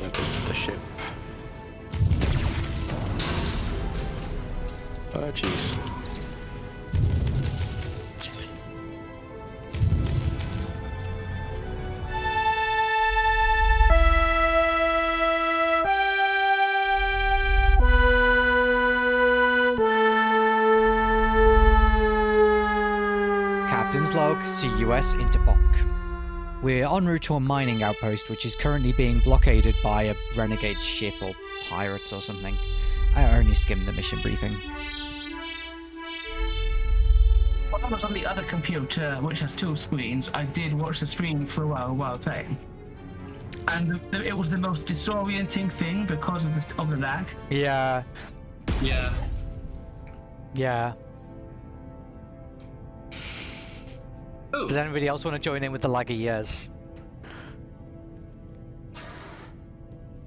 The ship. Oh jeez. Captain's log to US Interponk. We're en route to a mining outpost which is currently being blockaded by a renegade ship or pirates or something. I only skimmed the mission briefing. When I was on the other computer, which has two screens, I did watch the stream for a while while playing. And the, it was the most disorienting thing because of the, of the lag. Yeah, Yeah. yeah. Oh, Does anybody else want to join in with the laggy years?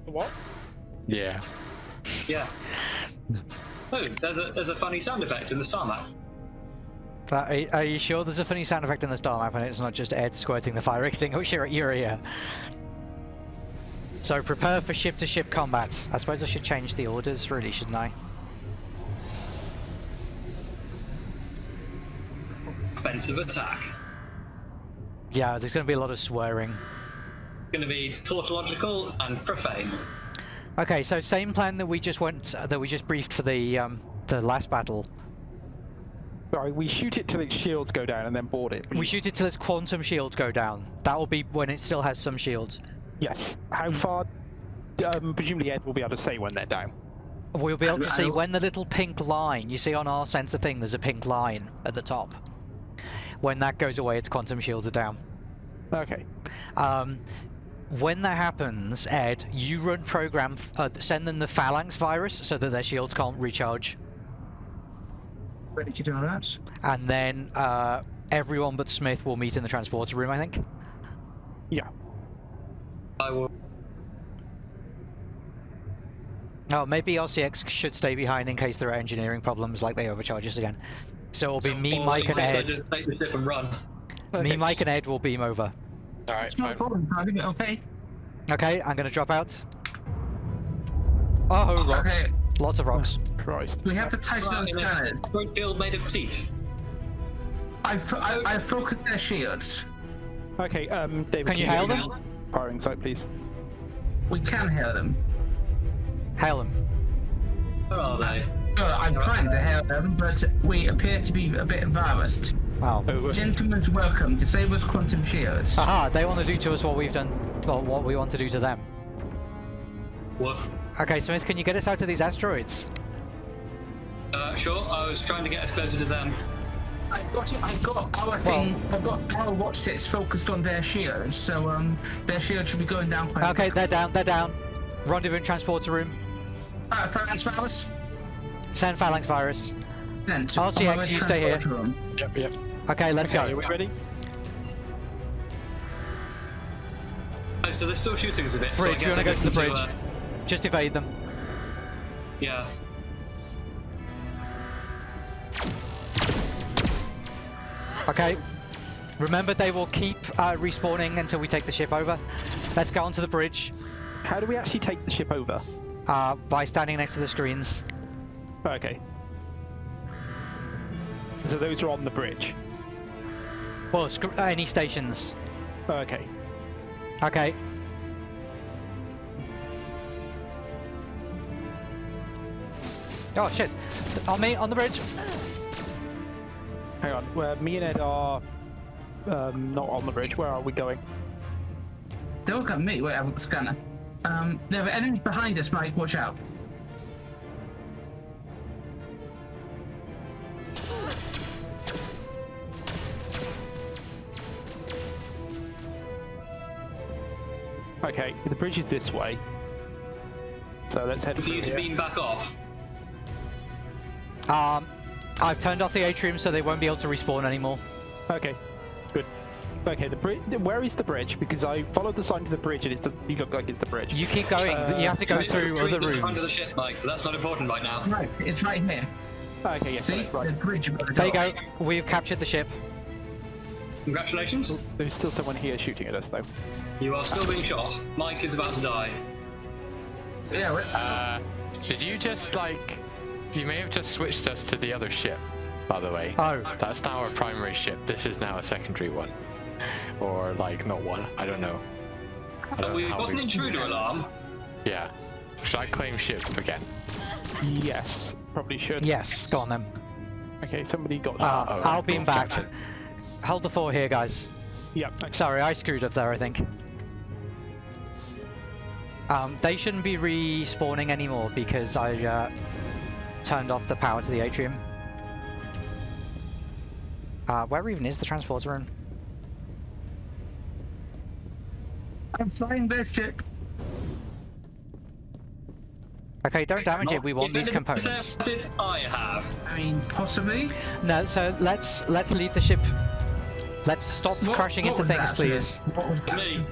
What? Yeah. yeah. Oh, there's a there's a funny sound effect in the star map. That, are, are you sure there's a funny sound effect in the star map and it's not just Ed squirting the fire extinguisher at your ear? So prepare for ship-to-ship combat. I suppose I should change the orders, really, shouldn't I? Offensive attack. Yeah, there's going to be a lot of swearing. It's going to be tautological and profane. Okay, so same plan that we just went, that we just briefed for the um, the last battle. Sorry, we shoot it till its shields go down and then board it. We shoot it till its quantum shields go down. That will be when it still has some shields. Yes. How far? Um, presumably Ed will be able to say when they're down. We'll be able to see when the little pink line, you see on our sensor thing, there's a pink line at the top. When that goes away, its quantum shields are down. Okay. Um, when that happens, Ed, you run program, uh, send them the phalanx virus so that their shields can't recharge. Ready to do that? And then uh, everyone but Smith will meet in the transporter room, I think. Yeah. I will. Oh, maybe RCX should stay behind in case there are engineering problems like they overcharge us again. So it'll be me, Mike, and in case I Ed. just take the ship and run. Me, Mike, and Ed will beam over. Alright, It's not a problem, driving it okay? Okay, I'm gonna drop out. Oh, rocks. Okay, Lots of rocks. Christ. we have to tighten on Right, the in a scanners. great field made of teeth. I, fo- I, I focused their shields. Okay. Um, David. Can you hail them? Firing site, please. We can hear them. Hail them. Where are they? Uh, I'm trying to hear them, but we appear to be a bit embarrassed. Wow. Over. Gentlemen's welcome. Disable's quantum shields. Aha, they want to do to us what we've done, or what we want to do to them. What? Okay, Smith, can you get us out of these asteroids? Uh, sure. I was trying to get us closer to them. I got it. I got our thing. I got our watch sets focused on their shields, so um, their shields should be going down quite. Okay, they're down, they're down. Rendezvous in transporter room. Uh, Phalanx Virus. Send phalanx virus. Sent. RCX, On my you stay here. Yep, yep. Okay, let's Okay, go. are we ready? Oh, so they're still shooting us a bit. so I Bridge, you guess wanna I go to the need bridge? uh, Just evade them. yeah. Okay. Remember, they will keep uh, respawning until we take the ship over. Let's go onto the bridge How do we actually take the ship over? uh, by standing next to the screens. Okay. So those are on the bridge. Well, sc- uh, any stations. Okay. Okay. Oh shit! On me, on the bridge. Hang on. Where me and Ed are um, not on the bridge. Where are we going? Don't look at me. Wait, I've got the scanner. Um, there are enemies behind us, Mike. Watch out. Okay, the bridge is this way. So let's head For through you to here. beam back off. Um, I've turned off the atrium so they won't be able to respawn anymore. Okay, good. Okay, the bridge. Where is the bridge? Because I followed the sign to the bridge and it doesn't look like it's the bridge. You keep going. Uh, you have to go Can through can other to the front of the ship, Mike, that's not important right now. Right, it's right here. Okay, yes, See, right. the bridge. the There you go. We've captured the ship. Congratulations. There's still someone here shooting at us, though. You are still being shot. Mike is about to die. Yeah, we- Uh, did you just like? You may have just switched us to the other ship. By the way, Oh, that's now our primary ship. This is now a secondary one, or like not one. I don't know. I Have don't we know how got an intruder alarm? Yeah. Should I claim ship again? Yes, probably should. yes, go on then. Okay, somebody got. Uh, oh, I'll beam back. Captain. Hold the fort here, guys. yeah. Okay. Sorry, I screwed up there, I think. Um, they shouldn't be respawning anymore because I uh, turned off the power to the atrium. Uh, where even is the transporter room? I'm flying this ship. Okay, don't damage it. We want these components. If I have. I mean, possibly. No, so let's let's leave the ship. Let's stop What- crashing what into things, that, please. sir? What was that? Me.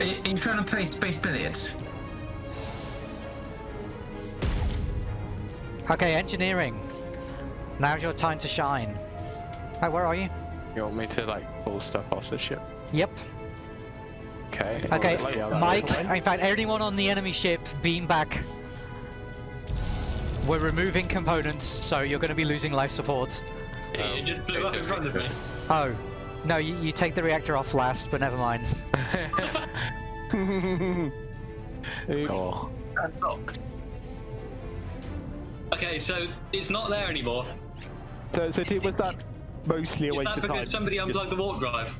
Are you, are you trying to play space billiards? Okay, engineering. Now's your time to shine. Oh, where are you? You want me to like pull stuff off the ship? Yep. Okay. Okay, like Mike. In fact, anyone on the enemy ship, beam back. We're removing components, so you're going to be losing life support. It just blew up in front of me. Oh, no, you, you take the reactor off last, but never mind. Oops. Oh. Unlocked. Okay, so it's not there anymore. So, so did- was that mostly a Is waste that of time? because somebody unplugged the warp drive?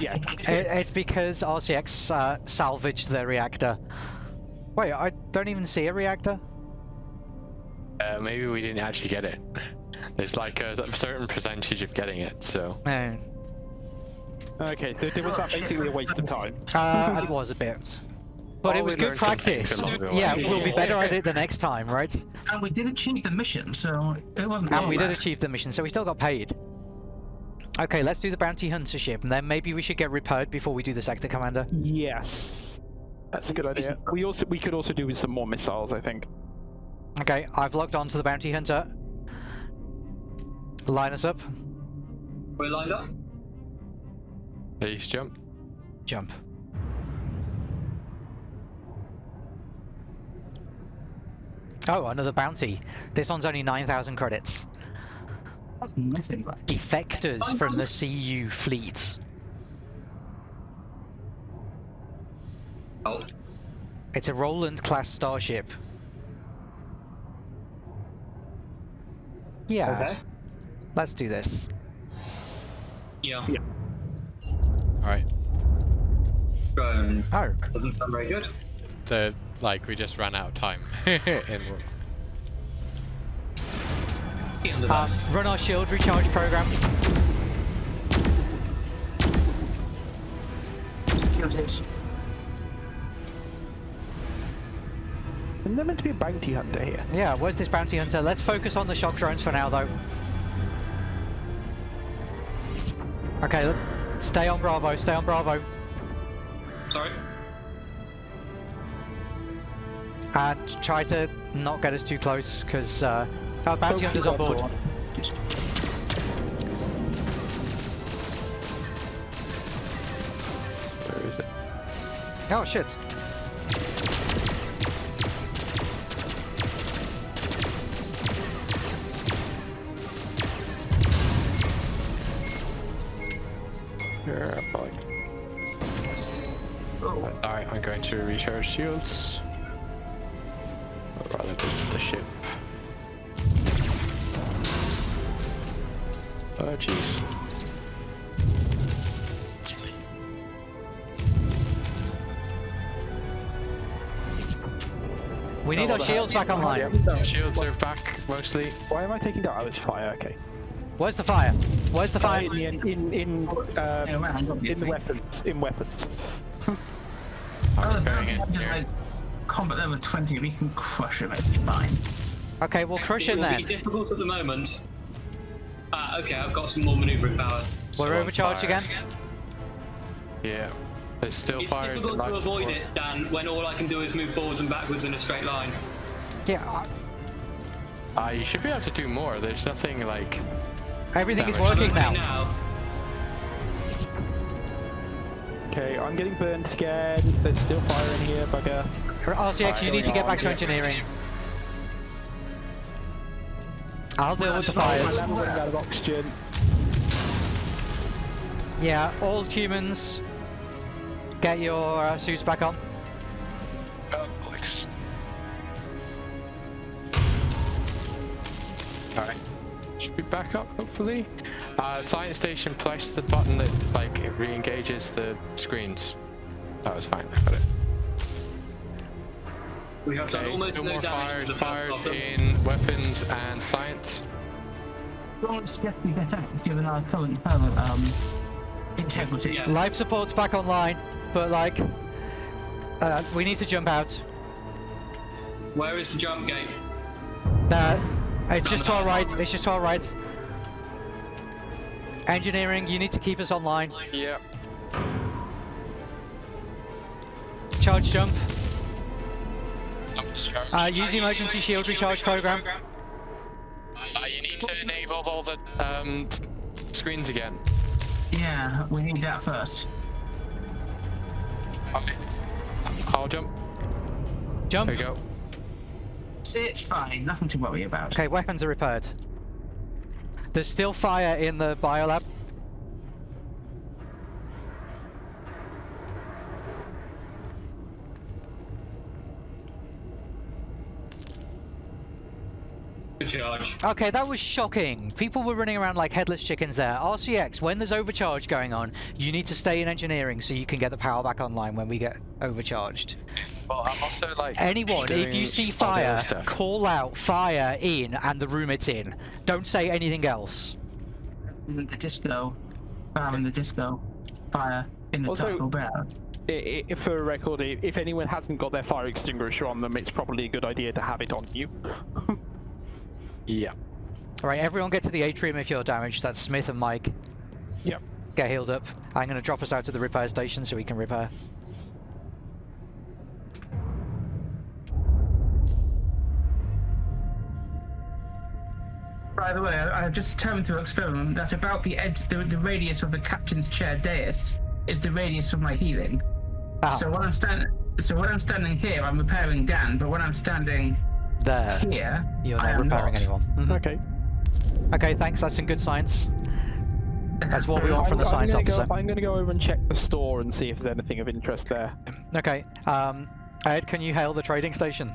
Yeah. It, it's because RCX uh, salvaged the reactor. Wait, I don't even see a reactor. Uh, maybe we didn't actually get it. There's like a, a certain percentage of getting it, so. No. Okay, so it was that basically a waste of time? Uh, it was a bit. But Oh, it was good learned some things practice. along the way. Yeah, we'll be better at it the next time, right? And we did achieve the mission, so it wasn't. And all we did achieve the mission, so we still got paid. Okay, let's do the bounty hunter ship, and then maybe we should get repaired before we do the sector commander. Yes. That's a good idea. We also we could also do with some more missiles, I think. Okay, I've logged on to the bounty hunter. Line us up. We're lined up. Please jump. Jump. Oh, another bounty. This one's only 9,000 credits. That's nothing, right? Defectors from the CU fleet. Oh, It's a Roland class starship. Yeah, okay. Let's do this. Yeah. Yeah. Alright. Drone Oh, doesn't sound very good. The like we just ran out of time. in Get under um, run our shield recharge program. Still did. Isn't there meant to be a bounty hunter here? Yeah, where's this bounty hunter? Let's focus on the shock drones for now, though. Okay, let's stay on Bravo, stay on Bravo. Sorry. And try to not get us too close, because uh, our bounty hunter's on board. Where is it? Oh, shit. Here, probably. Oh, Alright, I'm going to recharge shields. Or rather, visit the ship. Oh, jeez. We need our shields back online. Yeah. Shields are back, mostly. Why am I taking that? Oh, it's fire. Okay. Where's the fire? Where's the fire? In the en- in in uh, around, in the weapons in weapons. I'm the going bounty in here. combat level 20, we can crush him, it'll be fine. Okay, we'll crush him It'll be difficult at the moment. Ah, okay, I've got some more maneuvering power. We're Still overcharged fire. again. Yeah. There's still It's fires difficult and to avoid support. it, Dan, when all I can do is move forwards and backwards in a straight line. Yeah, Ah, you should be able to do more. There's nothing like. Everything is working Right now. Okay, I'm getting burnt again. There's still fire in here, bugger. RCX, you need to get back to engineering. I'll deal with the fires. Out of oxygen. Yeah, all humans, get your uh, suits back on. Be back up, hopefully. Uh, science station, press the button that, like, it re-engages the screens. That was fine, I got it. We have done Okay, almost still no more damage fires, fires first of them. in weapons and science. Don't get me get out given our current current um integrity. Yeah. Life support's back online, but like, uh, we need to jump out. Where is the jump gate? That it's just to our right. It's just to our right. Engineering, you need to keep us online. Yep. Charge jump. Uh, use the emergency shield recharge program. Uh, you need to enable all the um, screens again. Yeah, we need that first. Okay. I'll jump. Jump. There you go. It's fine. Nothing to worry about. Okay, weapons are repaired. There's still fire in the biolab. Good charge. Okay, that was shocking. People were running around like headless chickens there. RCX, when there's overcharge going on, you need to stay in engineering so you can get the power back online when we get overcharged. Well, I'm also like. Anyone, if you see fire, call out fire in and the room it's in. Don't say anything else. In the disco, fire in the disco, fire in the Also- Taco Bell. I, I, for a record, if anyone hasn't got their fire extinguisher on them, it's probably a good idea to have it on you. Yeah. Alright, everyone get to the atrium if you're damaged. That's Smith and Mike. Yep. Get healed up. I'm gonna drop us out to the repair station so we can repair. By the way, I, I've just determined through experiment that about the edge, the, the radius of the captain's chair dais is the radius of my healing. Ah, So when I'm standing, so when I'm standing here, I'm repairing Dan. But when I'm standing there. here, You're I not am repairing not. anyone. Mhm. Okay. Okay, thanks. That's some good science. That's what we want from the I'm, science I'm gonna officer. Go, I'm going to go over and check the store and see if there's anything of interest there. Okay. Um, Ed, can you hail the trading station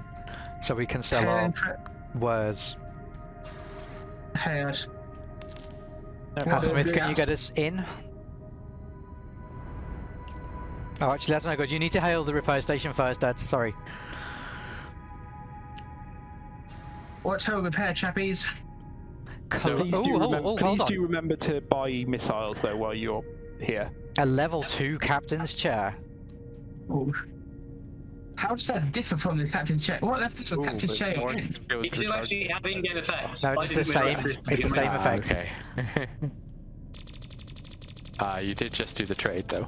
so we can sell our Head, wares? head. And Well, Smith, can you get us in? Oh, actually, that's no good. You need to hail the repair station first, Ed. Sorry. What's her repair, chappies? Col- Please, oh, do, oh, remember, oh, please do remember to buy missiles though while you're here. A level two captain's chair. Ooh. How does that differ from the captain's chair? What left is the Ooh, captain's chair more in? skilled It do actually have in-game effects. No, it's the same. It's the same in-game. Ah, effect. Okay. uh, you did just do the trade, though.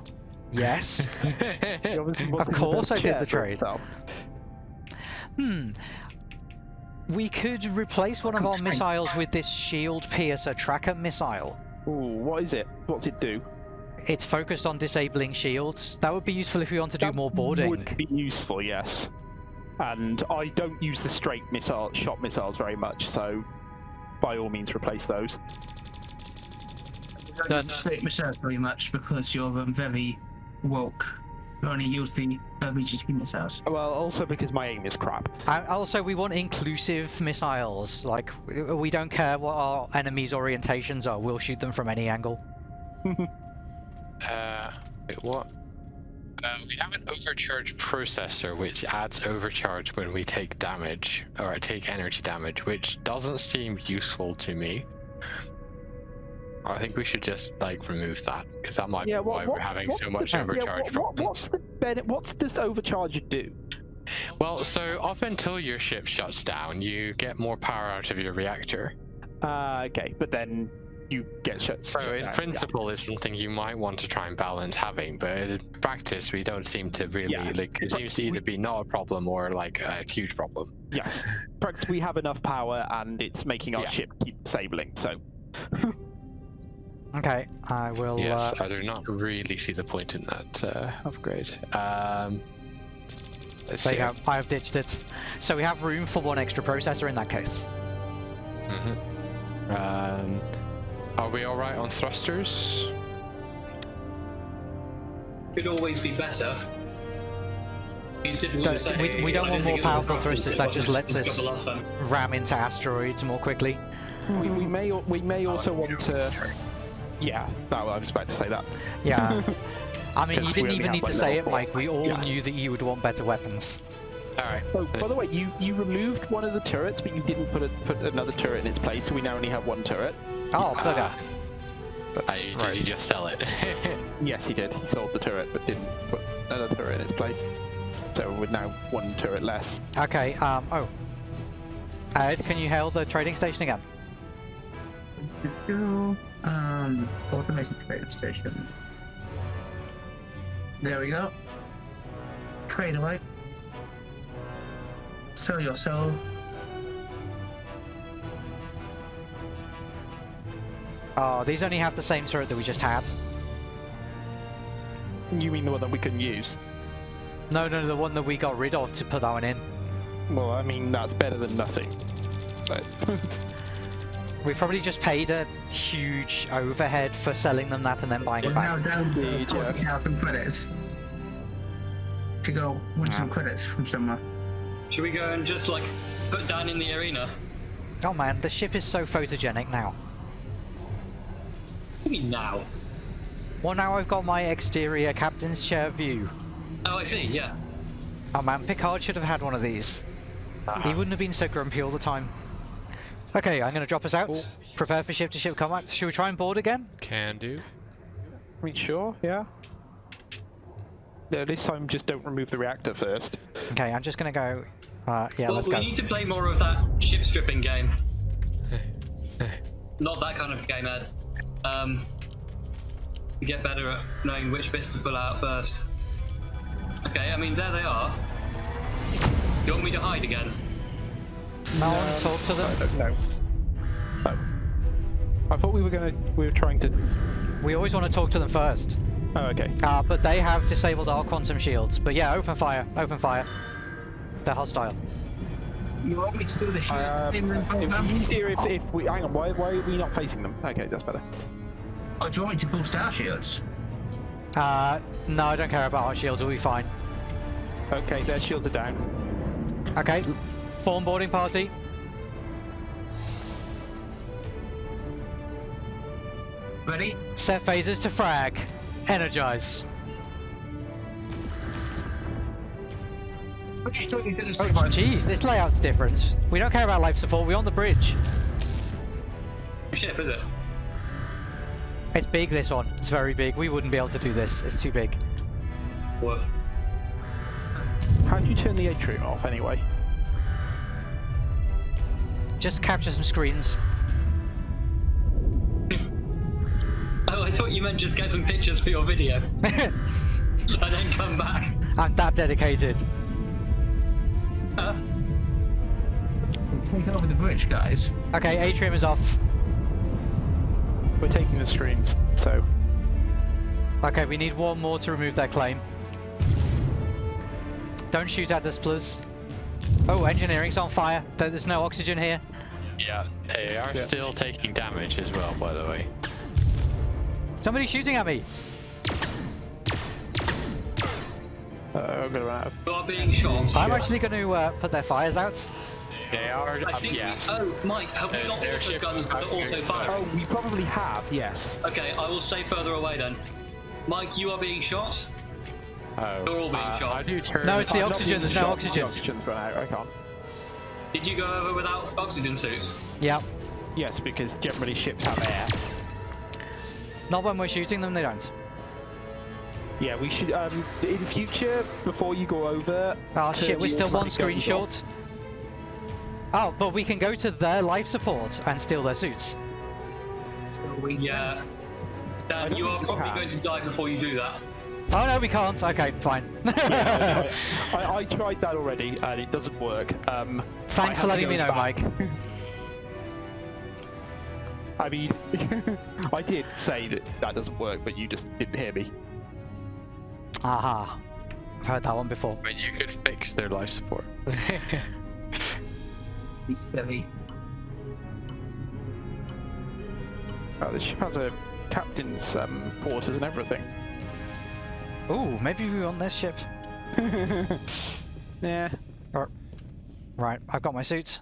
Yes. You obviously wanted to course I did the trade. itself. Hmm. We could replace one of our missiles with this shield piercer tracker missile. Ooh, what is it? What's it do? It's focused on disabling shields. That would be useful if we want to do more boarding. Would be useful, yes. And I don't use the straight missile shot missiles very much, so by all means replace those. Don't Done. use the straight missile very much because you're um, very woke. You only use the uh, BGT missiles. Well, also because my aim is crap. And also, we want inclusive missiles. Like, we don't care what our enemies' orientations are. We'll shoot them from any angle. Uh, wait, what? Uh, we have an overcharge processor which adds overcharge when we take damage or take energy damage, which doesn't seem useful to me. I think we should just like remove that because that might yeah, be why what, we're having so much yeah, overcharge what, what, what's the benefit? What does overcharge do? Well, so up until your ship shuts down, you get more power out of your reactor. Uh, okay, but then you get shut. So shut in down, yeah. principle, it's something you might want to try and balance having, but in practice, we don't seem to really Yeah, like. It seems to either be not a problem or like a huge problem. Yes, practically we have enough power, and it's making our Yeah. ship keep disabling. So Okay, I will. Yes, Uh, I do not really see the point in that uh, upgrade. Um, let's there see. you go. I have ditched it. So we have room for one extra processor in that case. Mhm. Um, are we all right on thrusters? Could always be better. Don't- say. we- we don't I want more think it was powerful thrusters that just as lets us- got the last time. Ram into asteroids more quickly. We, we may we may also want to. Yeah, that, I was about to say that. Yeah. I mean, you didn't even have, need to say it, four. Mike. We all Yeah. knew that you would want better weapons. All right. Oh, by the way, you, you removed one of the turrets, but you didn't put a, put another turret in its place, so we now only have one turret. Oh, bugger. I, did right. you just sell it? Yes, he did. He sold the turret, but didn't put another turret in its place. So with now one turret less. Okay, um, oh. Ed, can you hail the trading station again? Um, automated trading station. There we go. Trade away. Sell your soul. Oh, these only have the same turret that we just had. You mean the one that we couldn't use? No, no, the one that we got rid of to put that one in. Well, I mean, that's better than nothing. But We probably just paid a huge overhead for selling them that and then buying We're it now down to Indeed, 40,000 credits. To go win some credits from somewhere. Should we go and just like put Dan in the arena? Oh man, the ship is so photogenic now. What do you mean now? Well, now I've got my exterior captain's chair view. Oh, I see. Yeah. Oh man, Picard should have had one of these. He ah. wouldn't have been so grumpy all the time. Okay, I'm gonna drop us out. Cool. Prepare for ship-to-ship combat. Should we try and board again? Can do. I mean, sure, yeah. Yeah, this time just don't remove the reactor first. Okay, I'm just gonna go. Uh, yeah, well, let's we go. need to play more of that ship stripping game. Not that kind of game, Ed. Um, to get better at knowing which bits to pull out first. Okay, I mean there they are. Do you want me to hide again? No one talk to them. No. No. I thought we were gonna. We were trying to. We always want to talk to them first. Oh, okay. Uh, but they have disabled our quantum shields. But yeah, open fire, open fire. They're hostile. You want me to do the shit? Um, in the it'd program? be easier if, if we. Hang on. Why, why are we not facing them? Okay, that's better. Or do you want me to boost our shields? Uh, no, I don't care about our shields. We'll be fine. Okay, their shields are down. Okay, form boarding party. Ready? Set phasers to frag. Energize. Okay, so you didn't Oh, jeez, this layout's different. We don't care about life support. We're on the bridge. Which ship is it? It's big. This one. It's very big. We wouldn't be able to do this. It's too big. Woof. How do you turn the atrium off anyway? Just capture some screens. Oh, I thought you meant just get some pictures for your video and then come back. I'm that dedicated. Huh? Take over the bridge, guys. Okay, atrium is off. We're taking the screens, so Okay, we need one more to remove their claim. Don't shoot at us, please. Oh, engineering's on fire. There's no oxygen here. Yeah, they are Yeah. still taking damage as well, by the way. Somebody's shooting at me. uh, I'm gonna run out of. You are being shot. I'm actually going to uh, put their fires out. They are, I um, think. yes. Oh, Mike, have we They're- got they're auto ship- guns that are auto firing? Oh, we probably have. Yes. Okay, I will stay further away then. Mike, you are being shot. Oh, They're all being uh, shot. I do turn. No, it's the I'm oxygen, there's no shot, oxygen. The oxygen's run out. I can't. Did you go over without oxygen suits? Yep. Yes, because generally ships have air. Not when we're shooting them, they don't. Yeah, we should. Um, in future, before you go over. Oh shit, we're still one automatic screen short. Oh, but we can go to their life support and steal their suits. Yeah. I Dan, you are probably can. going to die before you do that. Oh no, we can't. Okay, fine. Yeah, I, I tried that already, and it doesn't work. Um, Thanks for letting me know, back. Mike. I mean, I did say that that doesn't work, but you just didn't hear me. Aha. I've heard that one before. But you could fix their life support. He's silly. Oh, the ship has a captain's um, quarters and everything. Ooh, maybe we're on this ship. yeah. Right, I've got my suits.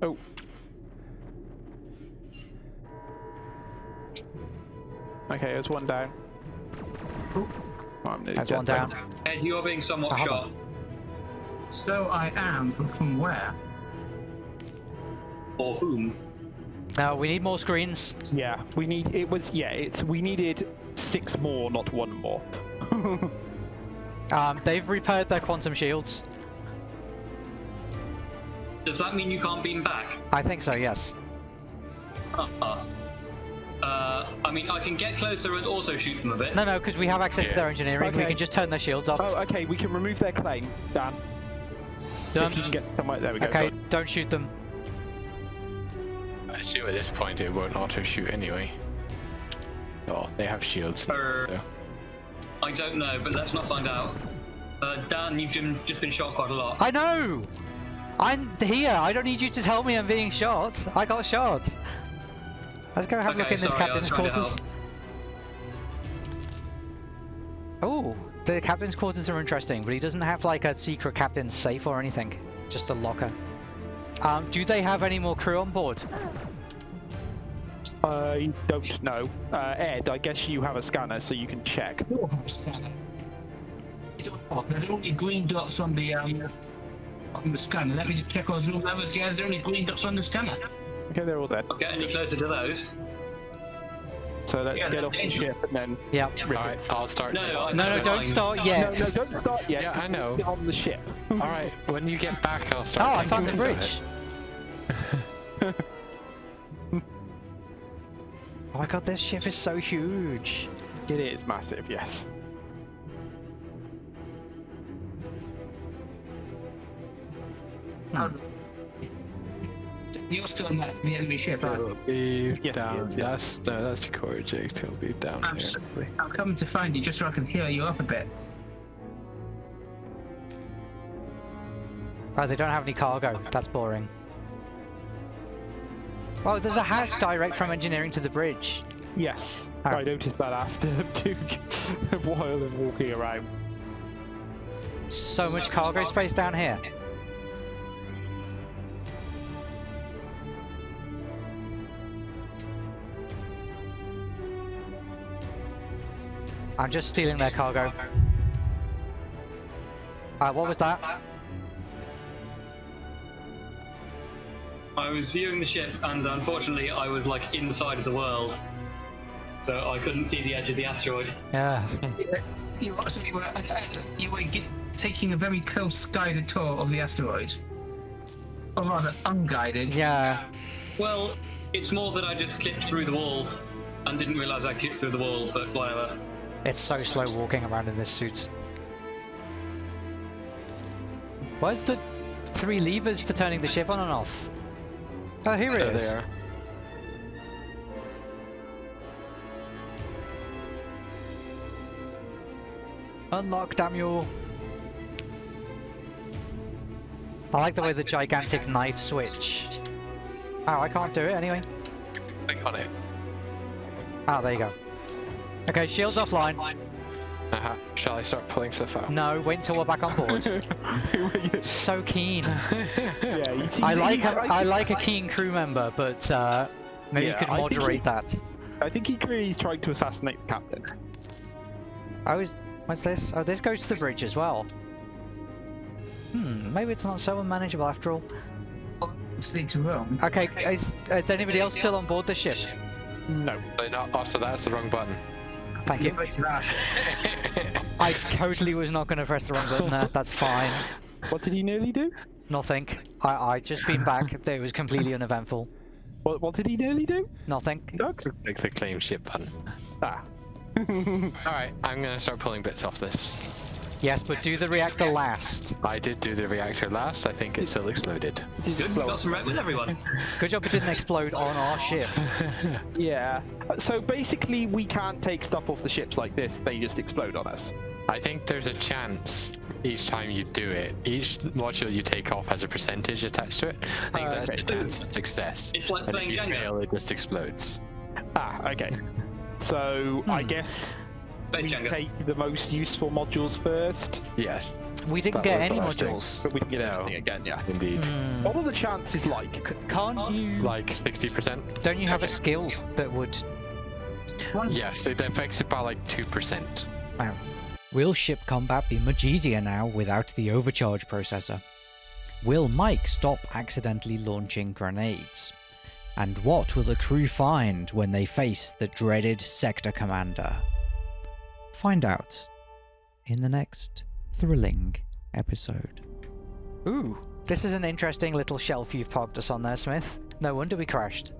Oh. Okay, there's one down. Oh, I'm There's one then. down. Ed, you are being somewhat oh, I haven't. shot. So I am, but from where? Or whom? Now we need more screens. Yeah, we need. It was. Yeah, it's. We needed six more, not one more. Um, they've repaired their quantum shields. Does that mean you can't beam back? I think so, yes. Uh-uh. Uh, I mean, I can get closer and also shoot them a bit. No, no, because we have access to their engineering. We can just turn their shields off. oh, okay. We can remove their claim, Dan. Done. If you can get somewhere. There we go. Okay, done. don't shoot them. I assume at this point it won't auto shoot anyway. Oh, they have shields. Er. so- I don't know, but let's not find out. Uh, Dan, you've jim- just been shot quite a lot. I know! I'm here. I don't need you to tell me I'm being shot. I got shot. Let's go have a look Okay, in this sorry, I captain's was trying to quarters. Oh, the captain's quarters are interesting, but he doesn't have like a secret captain's safe or anything. Just a locker. Um, do they have any more crew on board? I don't know. Uh, Ed, I guess you have a scanner, so you can check. Oh, There's only green dots on the um on the scanner. Let me just check those room levels. Yeah, there's only green dots on the scanner. Okay, they're all dead. Not get any closer to those. So let's Yeah, get off the ship and then. Yeah. Alright, I'll start. No, so- I- No, no, don't start yet. no, no, don't start yet. Yeah, I 'cause know. we're on the ship. Alright, when you get back, I'll start. Oh, start. I found the bridge. of Oh my god, this ship is so huge. It is massive, yes. How's- You're still on that, the enemy ship. It'll be Yes, down. yes, yes. That's no, that's the core jig. It'll be down I'm here. so- I'm coming to find you just so I can heal you up a bit. Oh, they don't have any cargo. That's boring. Oh, there's a hatch direct from engineering to the bridge. Yes. Ah. I noticed that after a while of walking around. So much cargo space down here. I'm just stealing their cargo. Uh, what was that? I was viewing the ship, and unfortunately, I was like inside of the world, so I couldn't see the edge of the asteroid. Yeah. You were, so you were, uh, uh, you were gi- taking a very close guided tour of the asteroid. Or rather, unguided. Yeah. Well, it's more that I just clipped through the wall and didn't realise I clipped through the wall, but whatever. It's so slow walking around in this suit. Where's the three levers for turning the ship on and off? Oh, here it There is. they are. Unlock, damn you! I like the way the gigantic knife switch. Oh, I can't do it anyway. Click on it. Ah, there you go. Okay, shields offline. Uh-huh. Shall I start pulling stuff out? No, wait until we're back on board. so keen. yeah, he seems- I like he's a, I like a keen crew member, but uh, maybe Yeah, you could I moderate he- that. I think he clearly he's trying to assassinate the captain. I was. What's this? Oh, this goes to the bridge as well. Hmm, maybe it's not so unmanageable after all. Let's lead to Rome. Okay, is, is anybody else still on board the ship? No. No, no, oh, so that's the wrong button. Thank you. I totally was not going to press the wrong button there. That's fine. What did he nearly do? Nothing. I I just been back. It was completely uneventful. What, what did he nearly do? Nothing. Doug? Click the claim ship button. Ah. Alright, I'm gonna start pulling bits off this. Yes, but do the reactor last. I did do the reactor last. I think it still exploded. It's Good, we got some rep with everyone. Good job it didn't explode on our ship. Yeah. So basically, we can't take stuff off the ships like this. They just explode on us. I think there's a chance each time you do it. Each module you take off has a percentage attached to it. I think Uh, that's okay. the chance of success. It's like and if you Jenga. fail, it just explodes. Ah, okay. So I Hmm. guess Base we Jenga. take the most useful modules first, Yes, We didn't That get any what I modules. but we can get No. everything again. Yeah. indeed. Hmm. What are the chances like? C- Can't you? Like 60%? Don't you have a skill that would? Yes, it affects it by like 2%. Wow. Will ship combat be much easier now without the overcharge processor? Will Mike stop accidentally launching grenades? And what will the crew find when they face the dreaded sector commander? Find out in the next thrilling episode. Ooh, this is an interesting little shelf you've parked us on there, Smith. No wonder we crashed.